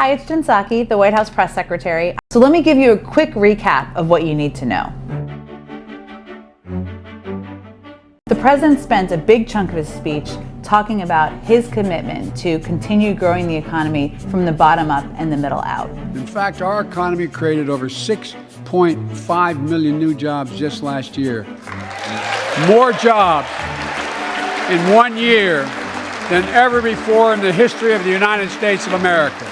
Hi, it's Jen Psaki, the White House press secretary. So let me give you a quick recap of what you need to know. The president spent a big chunk of his speech talking about his commitment to continue growing the economy from the bottom up and the middle out. In fact, our economy created over 6.5 million new jobs just last year. More jobs in one year than ever before in the history of the United States of America.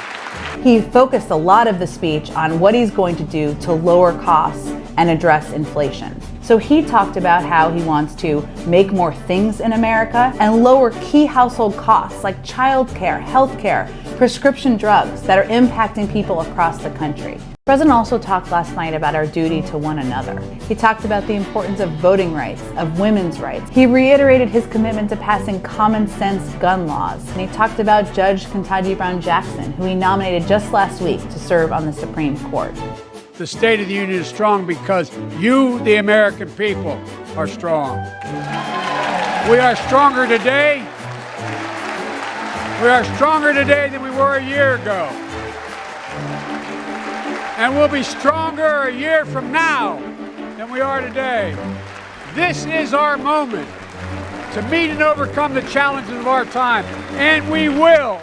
He focused a lot of the speech on what he's going to do to lower costs and address inflation. So he talked about how he wants to make more things in America and lower key household costs like childcare, healthcare, prescription drugs that are impacting people across the country. The President also talked last night about our duty to one another. He talked about the importance of voting rights, of women's rights. He reiterated his commitment to passing common sense gun laws. And he talked about Judge Ketanji Brown Jackson, who he nominated just last week to serve on the Supreme Court. The State of the Union is strong because you, the American people, are strong. We are stronger today. We are stronger today than we were a year ago. And we'll be stronger a year from now than we are today. This is our moment to meet and overcome the challenges of our time, and we will.